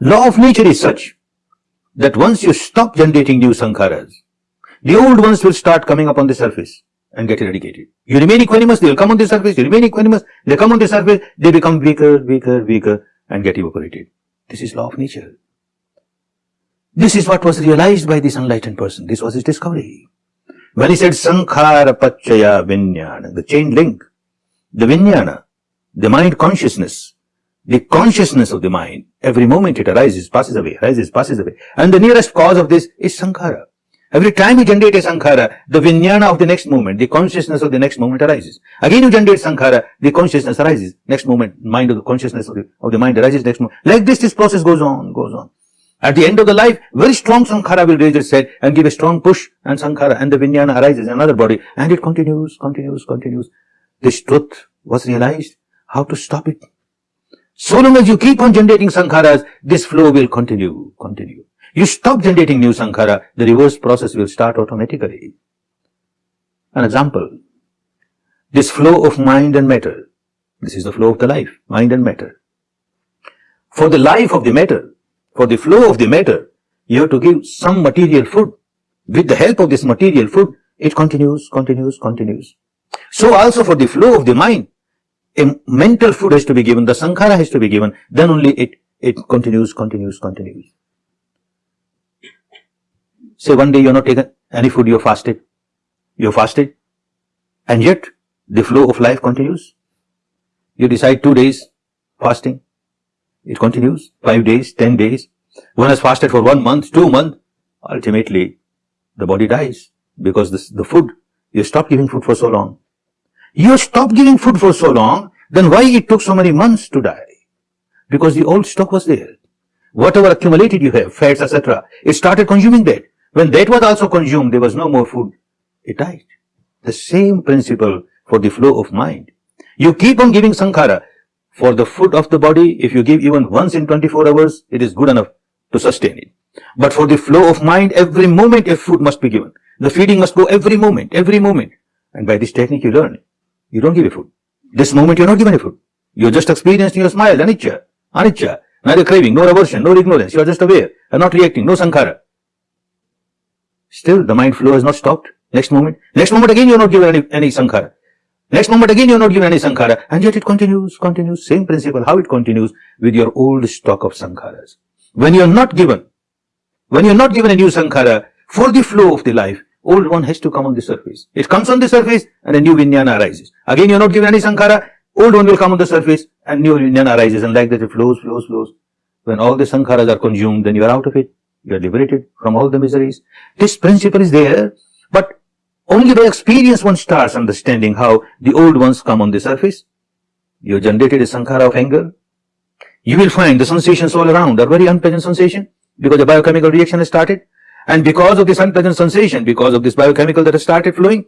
Law of nature is such that once you stop generating new sankharas, the old ones will start coming up on the surface and get eradicated. You remain equanimous, they will come on the surface, you remain equanimous, they come on the surface, they become weaker, weaker, weaker and get evaporated. This is law of nature. This is what was realized by this enlightened person. This was his discovery. When he said Sankhara Paccaya Vinyana, the chain link, the Vinyana, the mind consciousness, the consciousness of the mind, every moment it arises, passes away, arises, passes away. And the nearest cause of this is Sankhara. Every time you generate a Sankhara, the Vinyana of the next moment, the consciousness of the next moment arises. Again you generate Sankhara, the consciousness arises. Next moment, mind of the consciousness of the, of the mind arises next moment. Like this, this process goes on, goes on. At the end of the life, very strong Sankhara will raise its head and give a strong push and Sankhara and the Vinyana arises another body and it continues, continues, continues. This truth was realized. How to stop it? So long as you keep on generating Sankharas, this flow will continue, continue. You stop generating new Sankhara, the reverse process will start automatically. An example. This flow of mind and matter. This is the flow of the life, mind and matter. For the life of the matter, for the flow of the matter, you have to give some material food. With the help of this material food, it continues, continues, continues. So also for the flow of the mind, a mental food has to be given, the sankhara has to be given, then only it, it continues, continues, continues. Say one day you are not taken any food, you are fasted. You are fasted. And yet, the flow of life continues. You decide two days fasting. It continues. Five days, ten days. One has fasted for one month, two months. Ultimately, the body dies because this, the food, you stop giving food for so long. You stop giving food for so long, then why it took so many months to die? Because the old stock was there. Whatever accumulated you have, fats, etc., it started consuming that. When that was also consumed, there was no more food. It died. The same principle for the flow of mind. You keep on giving sankhara. For the food of the body, if you give even once in 24 hours, it is good enough to sustain it. But for the flow of mind, every moment a food must be given. The feeding must go every moment, every moment. And by this technique you learn. You don't give a food. This moment you're not given a food. You're just experiencing your smile, anicca, anicca, neither craving, nor aversion, nor ignorance. You are just aware and not reacting, no sankhara. Still, the mind flow has not stopped. Next moment, next moment again you're not given any, any sankhara. Next moment again you're not given any sankhara. And yet it continues, continues, same principle, how it continues with your old stock of sankharas. When you're not given, when you're not given a new sankhara for the flow of the life, old one has to come on the surface. It comes on the surface and a new vijnana arises. Again, you're not given any sankhara, old one will come on the surface and new vijnana arises and like that it flows, flows, flows. When all the sankharas are consumed, then you are out of it. You are liberated from all the miseries. This principle is there, but only by experience one starts understanding how the old ones come on the surface. You generated a sankhara of anger. You will find the sensations all around are very unpleasant sensation because the biochemical reaction has started. And because of this unpleasant sensation, because of this biochemical that has started flowing,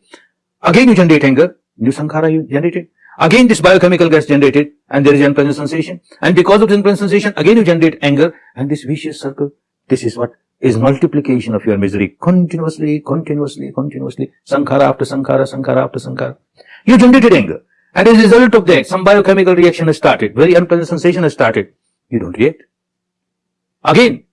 again you generate anger, new sankhara you generated. Again this biochemical gets generated and there is unpleasant sensation. And because of this unpleasant sensation, again you generate anger and this vicious circle. This is what is multiplication of your misery continuously, continuously, continuously, sankhara after sankhara, sankhara after sankhara. You generated anger. And as a result of that, some biochemical reaction has started, very unpleasant sensation has started. You don't react. Again,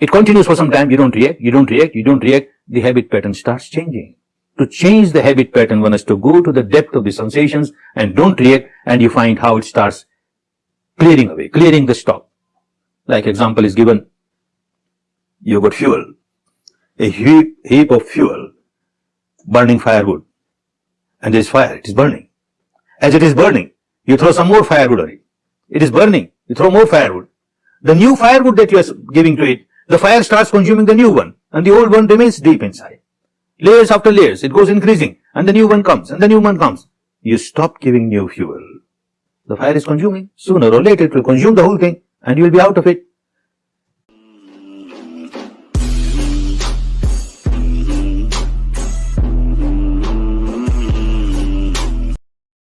it continues for some time, you don't react, you don't react, you don't react, the habit pattern starts changing. To change the habit pattern, one has to go to the depth of the sensations and don't react and you find how it starts clearing away, clearing the stock. Like example is given, you got fuel, a heap, heap of fuel, burning firewood, and there is fire, it is burning. As it is burning, you throw some more firewood on it. It is burning, you throw more firewood. The new firewood that you are giving to it the fire starts consuming the new one and the old one remains deep inside. Layers after layers, it goes increasing and the new one comes and the new one comes. You stop giving new fuel. The fire is consuming. Sooner or later it will consume the whole thing and you will be out of it.